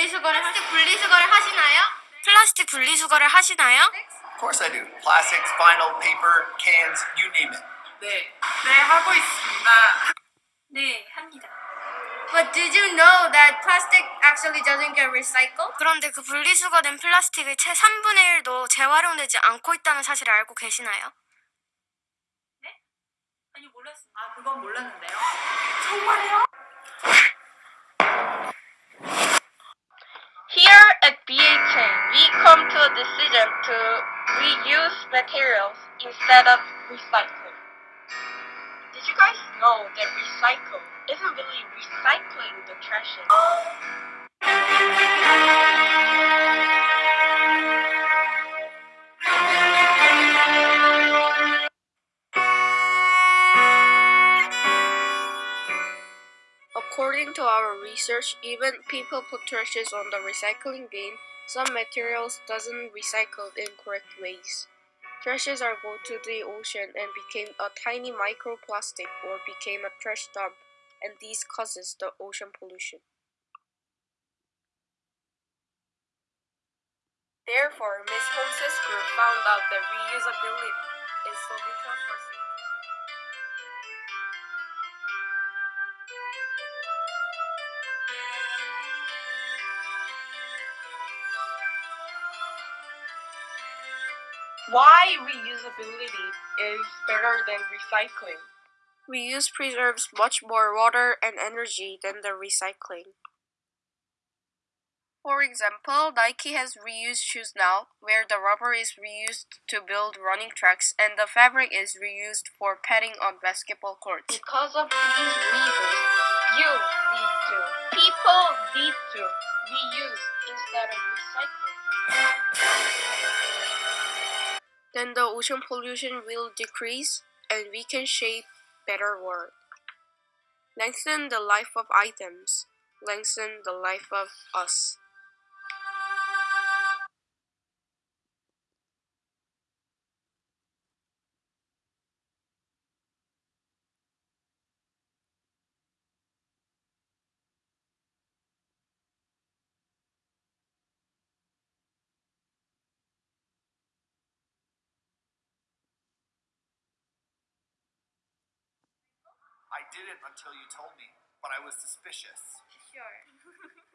분리수거를 플라스틱 분리수거를 하시나요? 플라스틱 분리수거를 하시나요? Of course I do. Plastics, vinyl, paper, cans, you name it. 네, 네 하고 있습니다. 네, 합니다. But did you know that plastic actually doesn't get recycled? 그런데 그 분리수거된 플라스틱의 채 3분의 1도 재활용되지 않고 있다는 사실을 알고 계시나요? 네? 아니 몰랐습니다. 아 그건 몰랐는데요. Here come to a decision to reuse materials instead of recycling. Did you guys know that recycle isn't really recycling the trash? According to our research, even people put trashes on the recycling bin, some materials doesn't recycle in correct ways. Trashes are go to the ocean and became a tiny microplastic or became a trash dump, and these causes the ocean pollution. Therefore, Ms. Holmes's group found out that reusability is solution for. Why reusability is better than recycling? Reuse preserves much more water and energy than the recycling. For example, Nike has reused shoes now, where the rubber is reused to build running tracks and the fabric is reused for padding on basketball courts. Because of these reasons, you need to, people need to reuse instead of recycling. Then the ocean pollution will decrease and we can shape better world. Lengthen the life of items, lengthen the life of us. I didn't until you told me, but I was suspicious. Sure.